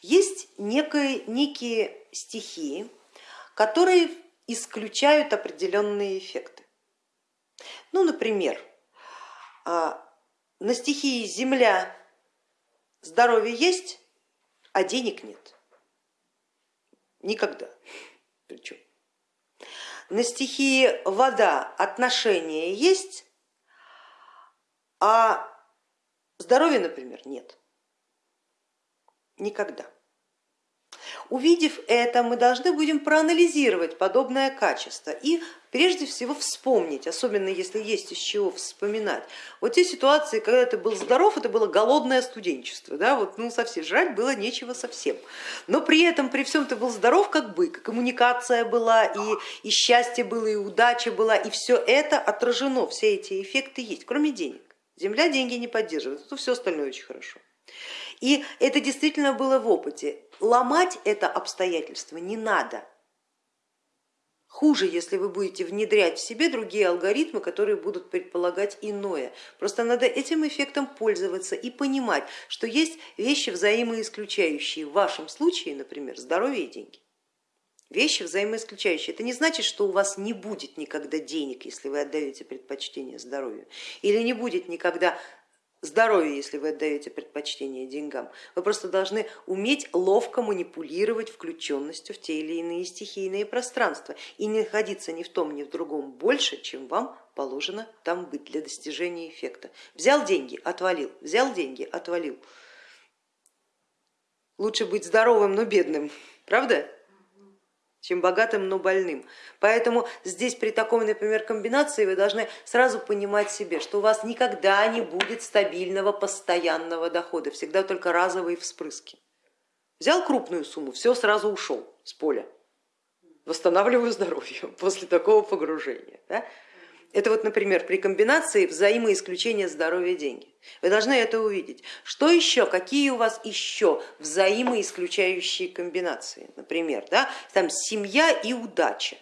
Есть некие, некие стихии, которые исключают определенные эффекты. Ну, например, а, на стихии земля здоровье есть, а денег нет. Никогда. Причем. На стихии вода отношения есть, а здоровья, например, нет. Никогда. Увидев это, мы должны будем проанализировать подобное качество и прежде всего вспомнить, особенно если есть из чего вспоминать. Вот те ситуации, когда ты был здоров, это было голодное студенчество, да, вот, ну совсем жрать было нечего совсем. Но при этом, при всем ты был здоров как бык, коммуникация была, и, и счастье было, и удача была, и все это отражено, все эти эффекты есть, кроме денег. Земля деньги не поддерживает, то все остальное очень хорошо. И это действительно было в опыте. Ломать это обстоятельство не надо. Хуже, если вы будете внедрять в себе другие алгоритмы, которые будут предполагать иное. Просто надо этим эффектом пользоваться и понимать, что есть вещи взаимоисключающие. В вашем случае, например, здоровье и деньги. Вещи взаимоисключающие. Это не значит, что у вас не будет никогда денег, если вы отдаете предпочтение здоровью, или не будет никогда здоровье, если вы отдаете предпочтение деньгам. Вы просто должны уметь ловко манипулировать включенностью в те или иные стихийные пространства и не находиться ни в том, ни в другом больше, чем вам положено там быть для достижения эффекта. Взял деньги, отвалил, взял деньги, отвалил. Лучше быть здоровым, но бедным, правда? Чем богатым, но больным. Поэтому здесь при такой, например, комбинации вы должны сразу понимать себе, что у вас никогда не будет стабильного постоянного дохода, всегда только разовые вспрыски. Взял крупную сумму, все сразу ушел с поля, восстанавливаю здоровье после такого погружения. Да? Это вот, например, при комбинации взаимоисключения здоровья деньги. Вы должны это увидеть. Что еще, какие у вас еще взаимоисключающие комбинации? Например, да, там семья и удача.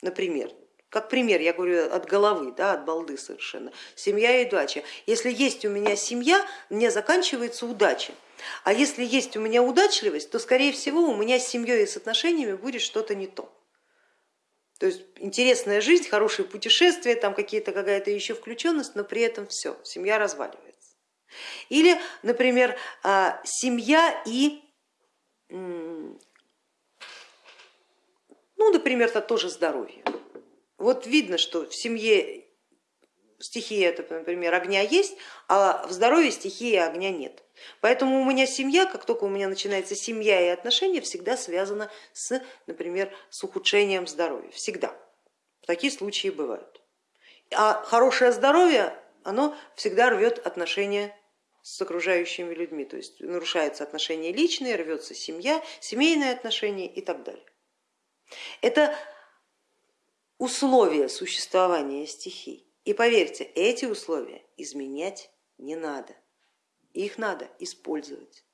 Например, как пример, я говорю от головы, да, от балды совершенно. Семья и удача. Если есть у меня семья, мне заканчивается удача. А если есть у меня удачливость, то скорее всего у меня с семьей и с отношениями будет что-то не то. То есть интересная жизнь, хорошие путешествия, там какие-то какая-то еще включенность, но при этом все, семья разваливается. Или, например, а, семья и, ну, например, это тоже здоровье. Вот видно, что в семье стихия, это, например, огня есть, а в здоровье стихии огня нет. Поэтому у меня семья, как только у меня начинается семья и отношения, всегда связана с, например, с ухудшением здоровья. Всегда. Такие случаи бывают. А хорошее здоровье, оно всегда рвет отношения с окружающими людьми, то есть нарушаются отношения личные, рвется семья, семейные отношения и так далее. Это условия существования стихий. И поверьте, эти условия изменять не надо их надо использовать,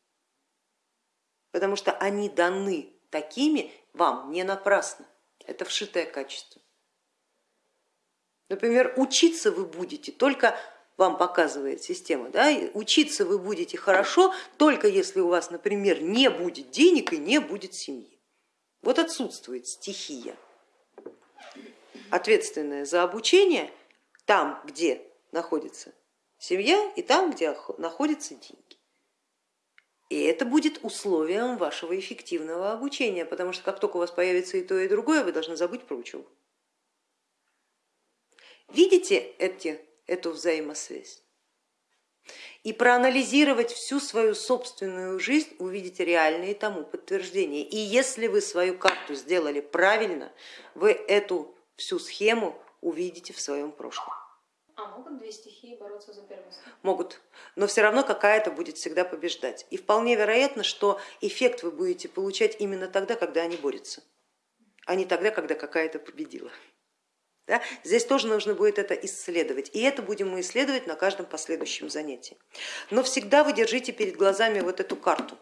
потому что они даны такими вам не напрасно, это вшитое качество. Например, учиться вы будете только вам показывает система, да, учиться вы будете хорошо, только если у вас, например, не будет денег и не будет семьи. Вот отсутствует стихия, ответственная за обучение там, где находится семья и там, где находятся деньги. И это будет условием вашего эффективного обучения, потому что как только у вас появится и то, и другое, вы должны забыть про учебу. Видите эти, эту взаимосвязь? И проанализировать всю свою собственную жизнь, увидите реальные тому подтверждения. И если вы свою карту сделали правильно, вы эту всю схему увидите в своем прошлом. А могут две стихии бороться за первенство? Могут, но все равно какая-то будет всегда побеждать. И вполне вероятно, что эффект вы будете получать именно тогда, когда они борются, а не тогда, когда какая-то победила. Да? Здесь тоже нужно будет это исследовать, и это будем мы исследовать на каждом последующем занятии. Но всегда вы держите перед глазами вот эту карту.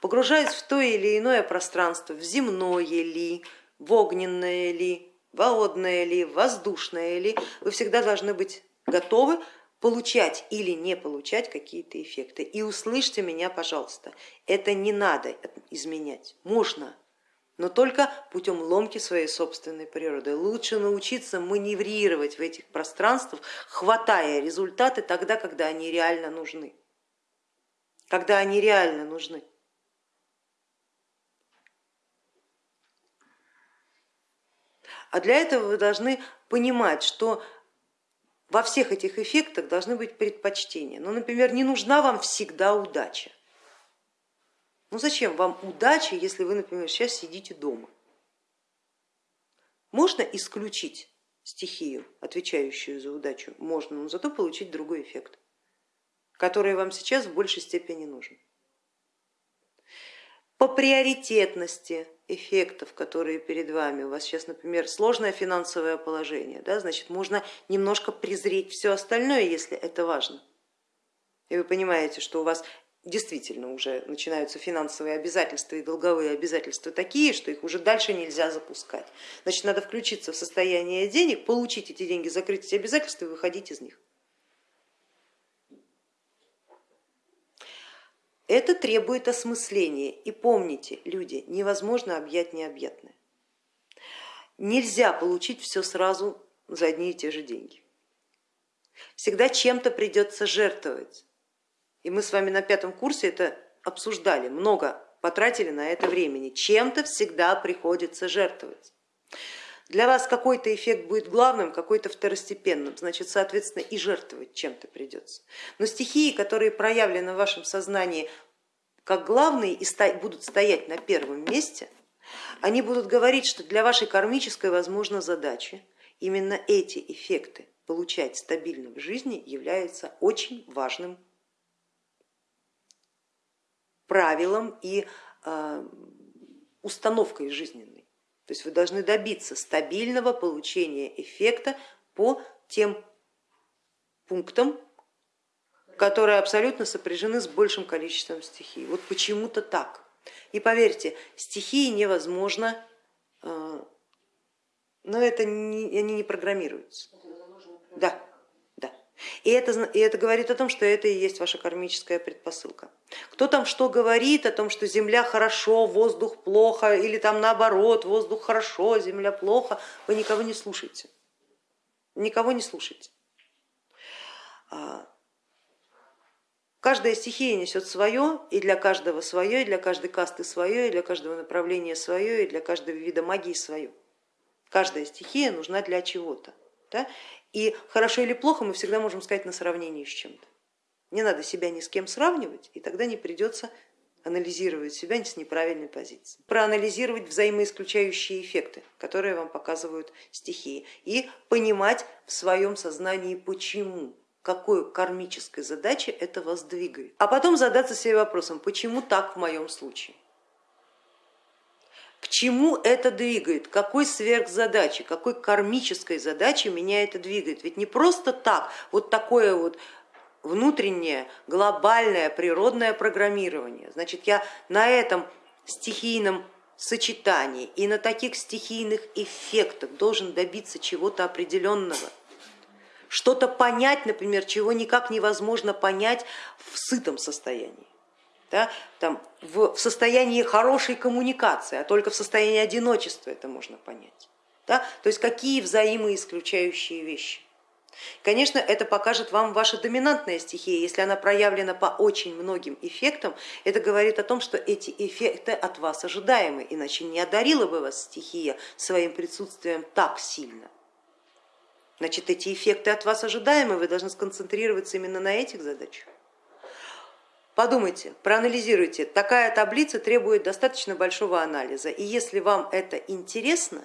Погружаясь в то или иное пространство, в земное ли, в огненное ли, водное ли, воздушное ли, вы всегда должны быть готовы получать или не получать какие-то эффекты. И услышьте меня, пожалуйста, это не надо изменять, можно, но только путем ломки своей собственной природы. Лучше научиться маневрировать в этих пространствах, хватая результаты тогда, когда они реально нужны. Когда они реально нужны. А для этого вы должны понимать, что во всех этих эффектах должны быть предпочтения. Ну, например, не нужна вам всегда удача. Ну зачем вам удача, если вы, например, сейчас сидите дома? Можно исключить стихию, отвечающую за удачу? Можно, но зато получить другой эффект, который вам сейчас в большей степени нужен. По приоритетности эффектов, которые перед вами, у вас сейчас, например, сложное финансовое положение, да, значит, можно немножко презреть все остальное, если это важно. И вы понимаете, что у вас действительно уже начинаются финансовые обязательства и долговые обязательства такие, что их уже дальше нельзя запускать. Значит, надо включиться в состояние денег, получить эти деньги, закрыть эти обязательства и выходить из них. Это требует осмысления. И помните, люди, невозможно объять необъятное. Нельзя получить все сразу за одни и те же деньги. Всегда чем-то придется жертвовать. И мы с вами на пятом курсе это обсуждали, много потратили на это времени. Чем-то всегда приходится жертвовать. Для вас какой-то эффект будет главным, какой-то второстепенным, значит, соответственно, и жертвовать чем-то придется. Но стихии, которые проявлены в вашем сознании как главные и будут стоять на первом месте, они будут говорить, что для вашей кармической, возможно, задачи именно эти эффекты получать стабильно в жизни является очень важным правилом и э, установкой жизненной. То есть вы должны добиться стабильного получения эффекта по тем пунктам, которые абсолютно сопряжены с большим количеством стихий. Вот почему-то так. И поверьте, стихии невозможно, э, но это не, они не программируются. Да. И это, и это говорит о том, что это и есть ваша кармическая предпосылка. Кто там что говорит о том, что земля хорошо, воздух плохо, или там наоборот, воздух хорошо, земля плохо, вы никого не слушайте. Никого не слушайте. А, каждая стихия несет свое, и для каждого свое, и для каждой касты свое, и для каждого направления свое, и для каждого вида магии свое. Каждая стихия нужна для чего-то. Да? И хорошо или плохо мы всегда можем сказать на сравнении с чем-то. Не надо себя ни с кем сравнивать, и тогда не придется анализировать себя с неправильной позиции. Проанализировать взаимоисключающие эффекты, которые вам показывают стихии, и понимать в своем сознании, почему, какой кармической задачи это вас двигает. А потом задаться себе вопросом, почему так в моем случае. К чему это двигает? Какой сверхзадачи, какой кармической задачи меня это двигает? Ведь не просто так, вот такое вот внутреннее, глобальное, природное программирование. Значит, я на этом стихийном сочетании и на таких стихийных эффектах должен добиться чего-то определенного, что-то понять, например, чего никак невозможно понять в сытом состоянии да, там, в, в состоянии хорошей коммуникации, а только в состоянии одиночества это можно понять. Да? То есть какие взаимоисключающие вещи. Конечно, это покажет вам ваша доминантная стихия. Если она проявлена по очень многим эффектам, это говорит о том, что эти эффекты от вас ожидаемы, иначе не одарила бы вас стихия своим присутствием так сильно. Значит, эти эффекты от вас ожидаемы, вы должны сконцентрироваться именно на этих задачах. Подумайте, проанализируйте. Такая таблица требует достаточно большого анализа. И если вам это интересно,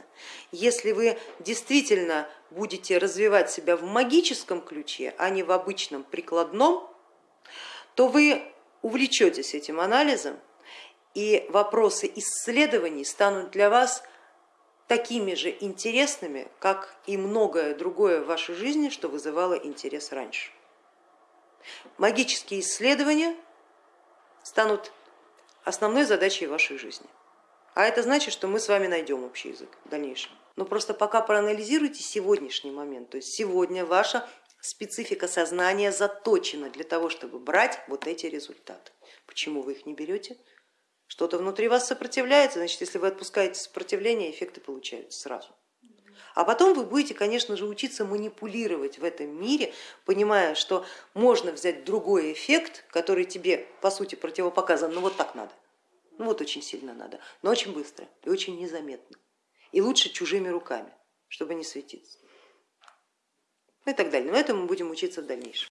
если вы действительно будете развивать себя в магическом ключе, а не в обычном прикладном, то вы увлечетесь этим анализом, и вопросы исследований станут для вас такими же интересными, как и многое другое в вашей жизни, что вызывало интерес раньше. Магические исследования станут основной задачей вашей жизни. А это значит, что мы с вами найдем общий язык в дальнейшем. Но просто пока проанализируйте сегодняшний момент, то есть сегодня ваша специфика сознания заточена для того, чтобы брать вот эти результаты. Почему вы их не берете? Что-то внутри вас сопротивляется, значит, если вы отпускаете сопротивление, эффекты получаются сразу. А потом вы будете, конечно же, учиться манипулировать в этом мире, понимая, что можно взять другой эффект, который тебе по сути противопоказан, но вот так надо, ну вот очень сильно надо, но очень быстро и очень незаметно. И лучше чужими руками, чтобы не светиться. Ну и так далее. Но этому мы будем учиться в дальнейшем.